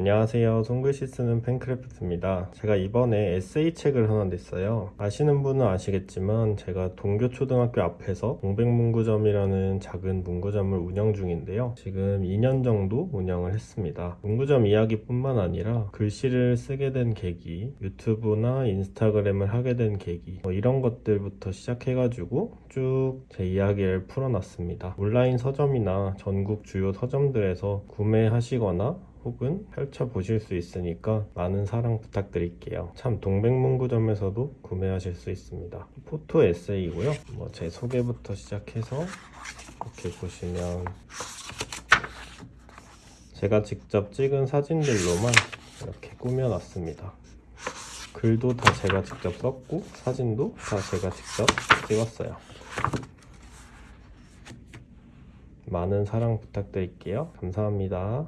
안녕하세요. 손글씨 쓰는 팬크래프트입니다. 제가 이번에 에세이 책을 하나 냈어요. 아시는 분은 아시겠지만 제가 동교초등학교 앞에서 동백문구점이라는 작은 문구점을 운영 중인데요. 지금 2년 정도 운영을 했습니다. 문구점 이야기뿐만 아니라 글씨를 쓰게 된 계기, 유튜브나 인스타그램을 하게 된 계기 뭐 이런 것들부터 시작해가지고 쭉 제 이야기를 풀어놨습니다. 온라인 서점이나 전국 주요 서점들에서 구매하시거나 혹은 펼쳐보실 수 있으니까 많은 사랑 부탁드릴게요. 참 동백문구점에서도 구매하실 수 있습니다. 포토 에세이고요. 뭐 제 소개부터 시작해서 이렇게 보시면 제가 직접 찍은 사진들로만 이렇게 꾸며놨습니다. 글도 다 제가 직접 썼고 사진도 다 제가 직접 찍었어요. 많은 사랑 부탁드릴게요. 감사합니다.